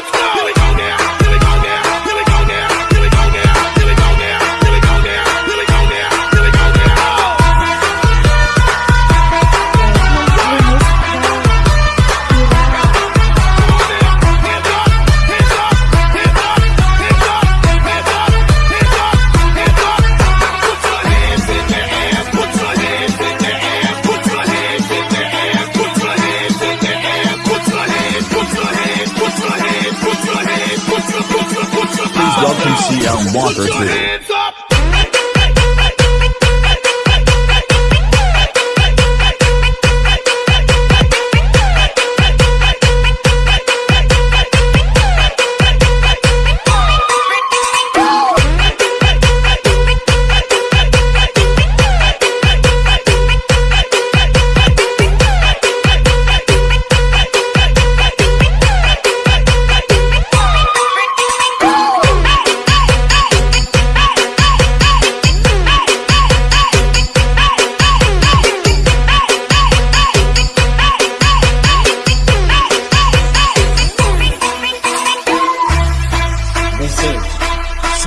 Let's go! Keyshawn Walker said.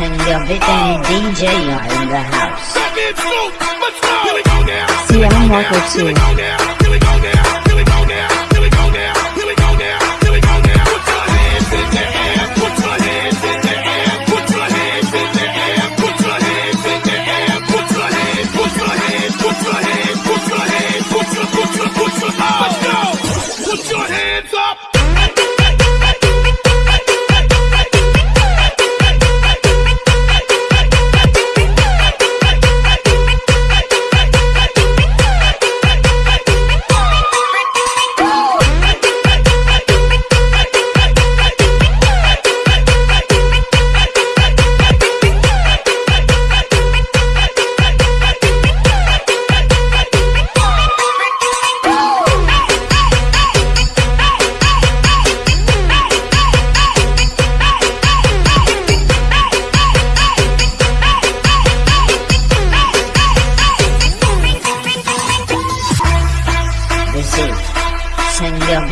and your bitch and DJ are in the house. See, I'm Marco too.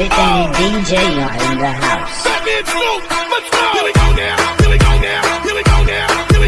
it ain't DJ in the house. Let me let's go. Here we go now, here we go now, here we go now.